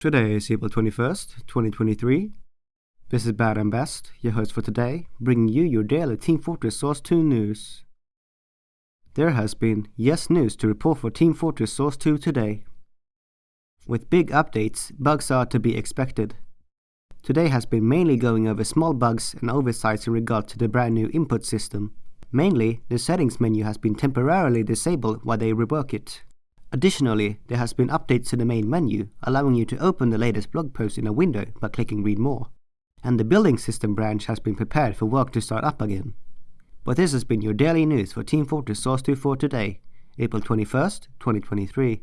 Today is April 21st, 2023. This is Bad and Best, your host for today, bringing you your daily Team Fortress Source 2 news. There has been yes news to report for Team Fortress Source 2 today. With big updates, bugs are to be expected. Today has been mainly going over small bugs and oversights in regard to the brand new input system. Mainly, the settings menu has been temporarily disabled while they rework it. Additionally, there has been updates to the main menu, allowing you to open the latest blog post in a window by clicking read more. And the building system branch has been prepared for work to start up again. But this has been your daily news for Team Fortress Source 2 for today, April 21st, 2023.